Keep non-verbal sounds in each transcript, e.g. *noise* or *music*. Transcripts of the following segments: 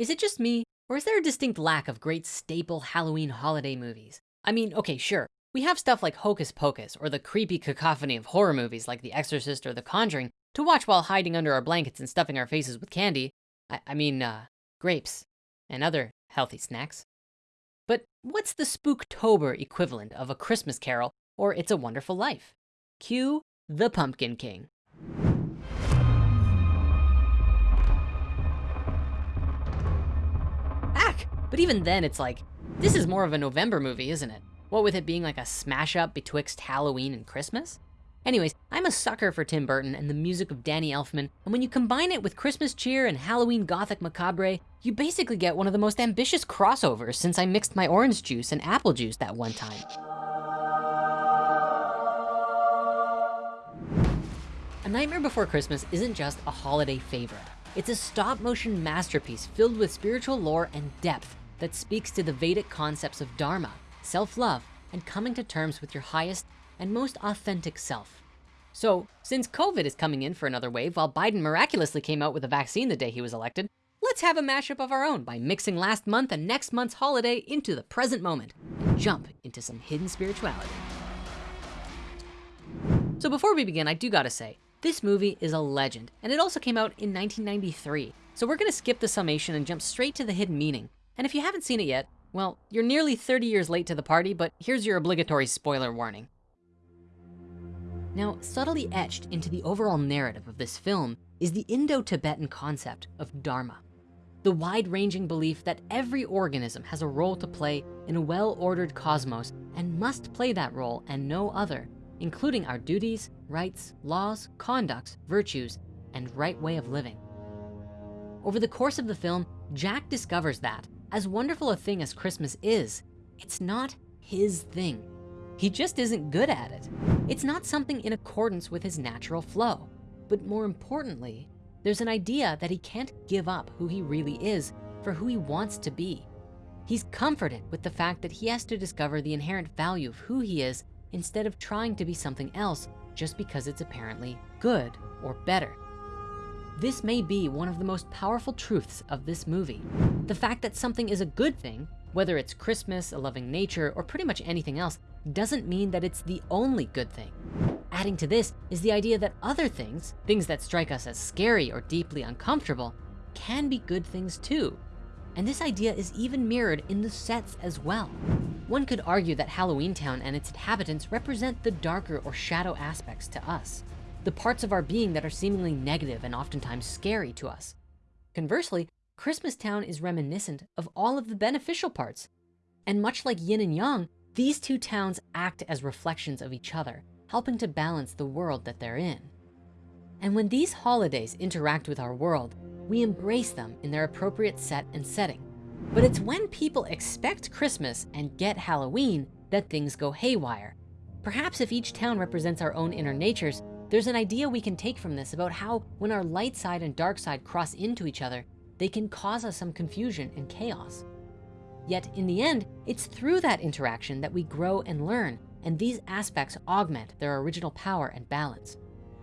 Is it just me, or is there a distinct lack of great staple Halloween holiday movies? I mean, okay, sure. We have stuff like Hocus Pocus or the creepy cacophony of horror movies like The Exorcist or The Conjuring to watch while hiding under our blankets and stuffing our faces with candy. I, I mean, uh, grapes and other healthy snacks. But what's the Spooktober equivalent of A Christmas Carol or It's a Wonderful Life? Cue the Pumpkin King. But even then it's like, this is more of a November movie, isn't it? What with it being like a smash up betwixt Halloween and Christmas? Anyways, I'm a sucker for Tim Burton and the music of Danny Elfman, and when you combine it with Christmas cheer and Halloween gothic macabre, you basically get one of the most ambitious crossovers since I mixed my orange juice and apple juice that one time. A Nightmare Before Christmas isn't just a holiday favorite. It's a stop motion masterpiece filled with spiritual lore and depth that speaks to the Vedic concepts of Dharma, self-love, and coming to terms with your highest and most authentic self. So since COVID is coming in for another wave while Biden miraculously came out with a vaccine the day he was elected, let's have a mashup of our own by mixing last month and next month's holiday into the present moment and jump into some hidden spirituality. So before we begin, I do gotta say, this movie is a legend and it also came out in 1993. So we're gonna skip the summation and jump straight to the hidden meaning. And if you haven't seen it yet, well, you're nearly 30 years late to the party, but here's your obligatory spoiler warning. Now, subtly etched into the overall narrative of this film is the Indo-Tibetan concept of Dharma. The wide-ranging belief that every organism has a role to play in a well-ordered cosmos and must play that role and no other, including our duties, rights, laws, conducts, virtues, and right way of living. Over the course of the film, Jack discovers that as wonderful a thing as Christmas is, it's not his thing. He just isn't good at it. It's not something in accordance with his natural flow. But more importantly, there's an idea that he can't give up who he really is for who he wants to be. He's comforted with the fact that he has to discover the inherent value of who he is instead of trying to be something else just because it's apparently good or better. This may be one of the most powerful truths of this movie. The fact that something is a good thing, whether it's Christmas, a loving nature, or pretty much anything else, doesn't mean that it's the only good thing. Adding to this is the idea that other things, things that strike us as scary or deeply uncomfortable, can be good things too. And this idea is even mirrored in the sets as well. One could argue that Halloween Town and its inhabitants represent the darker or shadow aspects to us, the parts of our being that are seemingly negative and oftentimes scary to us. Conversely, Christmas Town is reminiscent of all of the beneficial parts. And much like yin and yang, these two towns act as reflections of each other, helping to balance the world that they're in. And when these holidays interact with our world, we embrace them in their appropriate set and setting. But it's when people expect Christmas and get Halloween that things go haywire. Perhaps if each town represents our own inner natures, there's an idea we can take from this about how when our light side and dark side cross into each other, they can cause us some confusion and chaos. Yet in the end, it's through that interaction that we grow and learn, and these aspects augment their original power and balance.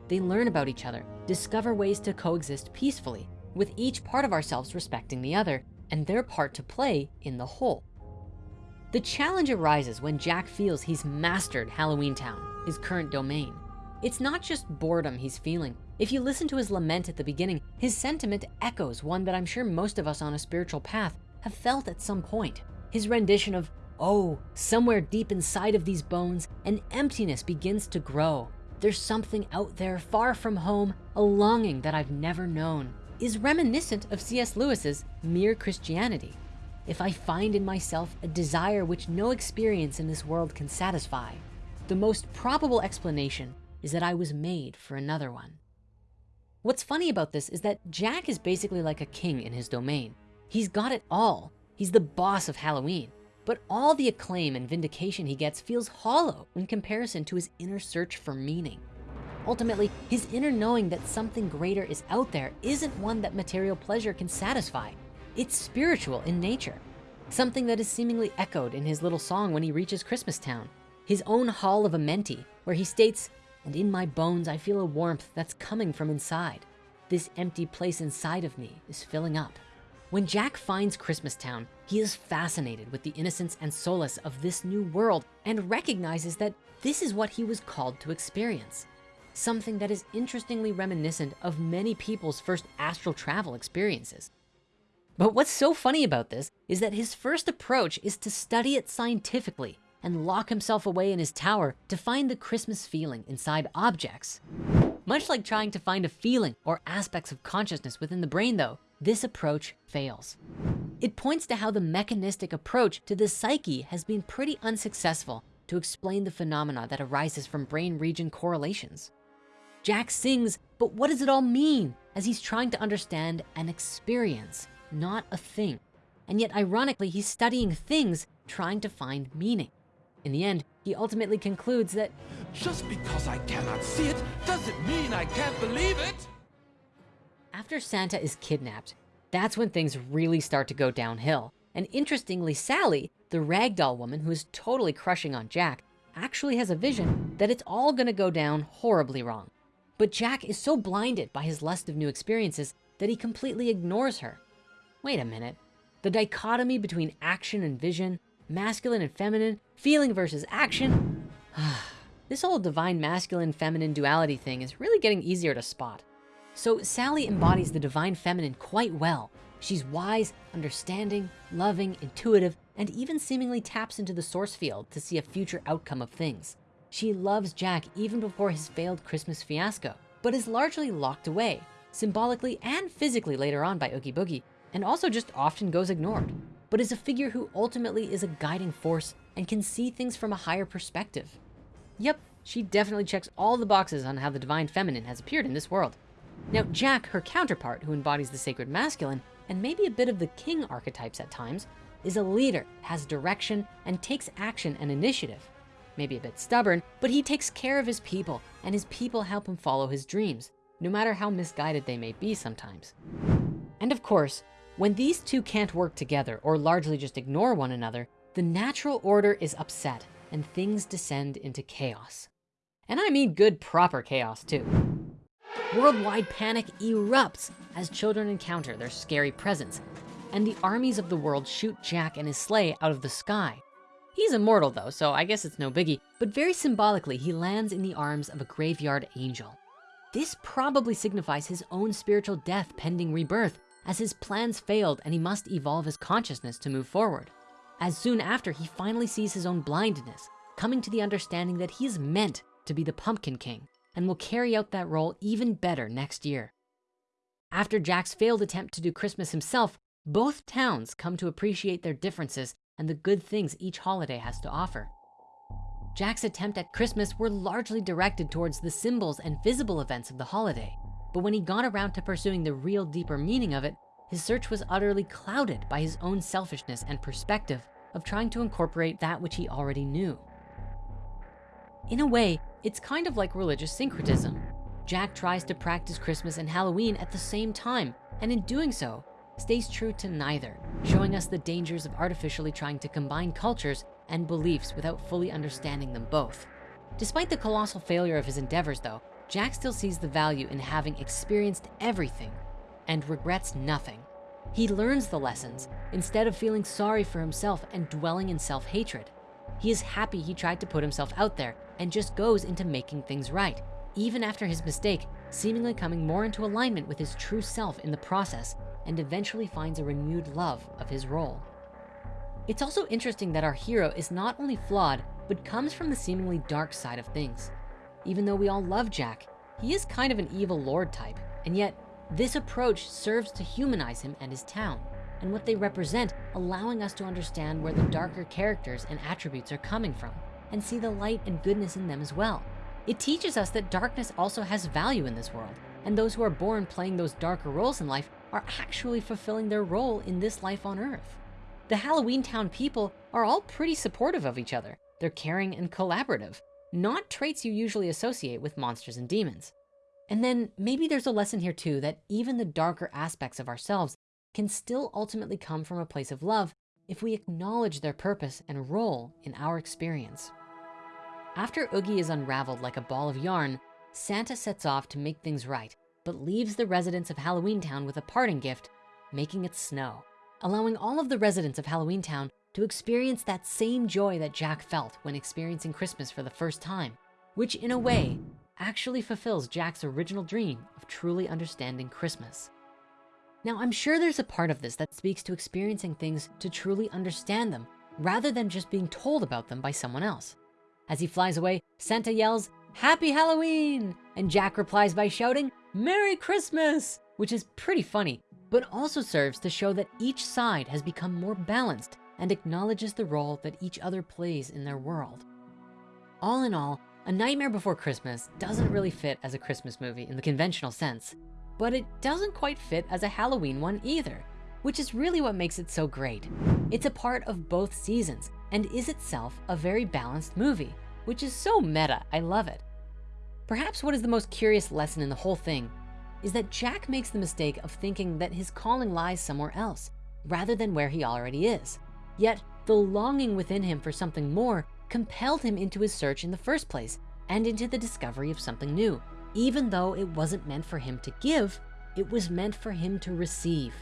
They learn about each other, discover ways to coexist peacefully, with each part of ourselves respecting the other and their part to play in the whole. The challenge arises when Jack feels he's mastered Halloween Town, his current domain. It's not just boredom he's feeling. If you listen to his lament at the beginning, his sentiment echoes one that I'm sure most of us on a spiritual path have felt at some point. His rendition of, oh, somewhere deep inside of these bones, an emptiness begins to grow. There's something out there far from home, a longing that I've never known, is reminiscent of C.S. Lewis's Mere Christianity. If I find in myself a desire which no experience in this world can satisfy, the most probable explanation is that I was made for another one. What's funny about this is that Jack is basically like a king in his domain. He's got it all. He's the boss of Halloween, but all the acclaim and vindication he gets feels hollow in comparison to his inner search for meaning. Ultimately, his inner knowing that something greater is out there isn't one that material pleasure can satisfy. It's spiritual in nature, something that is seemingly echoed in his little song when he reaches Christmas Town, his own Hall of Amenti, where he states, and in my bones, I feel a warmth that's coming from inside. This empty place inside of me is filling up. When Jack finds Christmastown, he is fascinated with the innocence and solace of this new world and recognizes that this is what he was called to experience. Something that is interestingly reminiscent of many people's first astral travel experiences. But what's so funny about this is that his first approach is to study it scientifically and lock himself away in his tower to find the Christmas feeling inside objects. Much like trying to find a feeling or aspects of consciousness within the brain though, this approach fails. It points to how the mechanistic approach to the psyche has been pretty unsuccessful to explain the phenomena that arises from brain region correlations. Jack sings, but what does it all mean? As he's trying to understand an experience, not a thing. And yet ironically, he's studying things trying to find meaning. In the end, he ultimately concludes that just because I cannot see it doesn't mean I can't believe it. After Santa is kidnapped, that's when things really start to go downhill. And interestingly, Sally, the ragdoll woman who is totally crushing on Jack, actually has a vision that it's all gonna go down horribly wrong. But Jack is so blinded by his lust of new experiences that he completely ignores her. Wait a minute, the dichotomy between action and vision, masculine and feminine, feeling versus action. *sighs* this whole divine masculine feminine duality thing is really getting easier to spot. So Sally embodies the divine feminine quite well. She's wise, understanding, loving, intuitive, and even seemingly taps into the source field to see a future outcome of things. She loves Jack even before his failed Christmas fiasco, but is largely locked away, symbolically and physically later on by Oogie Boogie, and also just often goes ignored, but is a figure who ultimately is a guiding force and can see things from a higher perspective. Yep, she definitely checks all the boxes on how the divine feminine has appeared in this world. Now, Jack, her counterpart, who embodies the sacred masculine, and maybe a bit of the king archetypes at times, is a leader, has direction, and takes action and initiative. Maybe a bit stubborn, but he takes care of his people, and his people help him follow his dreams, no matter how misguided they may be sometimes. And of course, when these two can't work together or largely just ignore one another, the natural order is upset and things descend into chaos. And I mean good proper chaos too. Worldwide panic erupts as children encounter their scary presence, and the armies of the world shoot Jack and his sleigh out of the sky. He's immortal though, so I guess it's no biggie, but very symbolically, he lands in the arms of a graveyard angel. This probably signifies his own spiritual death pending rebirth as his plans failed and he must evolve his consciousness to move forward. As soon after, he finally sees his own blindness, coming to the understanding that he is meant to be the Pumpkin King and will carry out that role even better next year. After Jack's failed attempt to do Christmas himself, both towns come to appreciate their differences and the good things each holiday has to offer. Jack's attempt at Christmas were largely directed towards the symbols and visible events of the holiday. But when he got around to pursuing the real deeper meaning of it, his search was utterly clouded by his own selfishness and perspective of trying to incorporate that which he already knew. In a way, it's kind of like religious syncretism. Jack tries to practice Christmas and Halloween at the same time, and in doing so, stays true to neither, showing us the dangers of artificially trying to combine cultures and beliefs without fully understanding them both. Despite the colossal failure of his endeavors though, Jack still sees the value in having experienced everything and regrets nothing. He learns the lessons instead of feeling sorry for himself and dwelling in self-hatred. He is happy he tried to put himself out there and just goes into making things right, even after his mistake, seemingly coming more into alignment with his true self in the process and eventually finds a renewed love of his role. It's also interesting that our hero is not only flawed, but comes from the seemingly dark side of things. Even though we all love Jack, he is kind of an evil lord type, and yet this approach serves to humanize him and his town and what they represent, allowing us to understand where the darker characters and attributes are coming from and see the light and goodness in them as well. It teaches us that darkness also has value in this world, and those who are born playing those darker roles in life are actually fulfilling their role in this life on earth. The Halloween Town people are all pretty supportive of each other. They're caring and collaborative, not traits you usually associate with monsters and demons. And then maybe there's a lesson here too, that even the darker aspects of ourselves can still ultimately come from a place of love if we acknowledge their purpose and role in our experience. After Oogie is unraveled like a ball of yarn, Santa sets off to make things right, but leaves the residents of Halloween Town with a parting gift making it snow, allowing all of the residents of Halloween Town to experience that same joy that Jack felt when experiencing Christmas for the first time, which in a way actually fulfills Jack's original dream of truly understanding Christmas. Now, I'm sure there's a part of this that speaks to experiencing things to truly understand them rather than just being told about them by someone else. As he flies away, Santa yells, Happy Halloween! And Jack replies by shouting, Merry Christmas, which is pretty funny, but also serves to show that each side has become more balanced and acknowledges the role that each other plays in their world. All in all, A Nightmare Before Christmas doesn't really fit as a Christmas movie in the conventional sense, but it doesn't quite fit as a Halloween one either, which is really what makes it so great. It's a part of both seasons and is itself a very balanced movie, which is so meta, I love it. Perhaps what is the most curious lesson in the whole thing is that Jack makes the mistake of thinking that his calling lies somewhere else rather than where he already is. Yet the longing within him for something more compelled him into his search in the first place and into the discovery of something new. Even though it wasn't meant for him to give, it was meant for him to receive.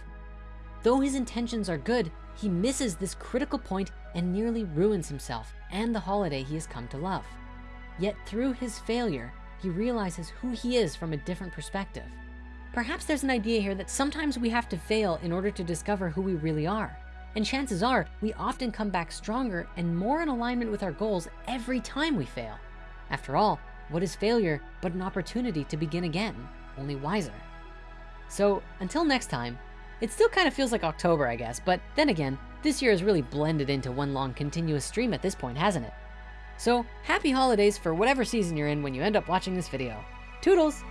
Though his intentions are good, he misses this critical point and nearly ruins himself and the holiday he has come to love. Yet through his failure, he realizes who he is from a different perspective. Perhaps there's an idea here that sometimes we have to fail in order to discover who we really are. And chances are we often come back stronger and more in alignment with our goals every time we fail. After all, what is failure but an opportunity to begin again, only wiser? So until next time, it still kind of feels like October, I guess, but then again, this year has really blended into one long continuous stream at this point, hasn't it? So happy holidays for whatever season you're in when you end up watching this video. Toodles!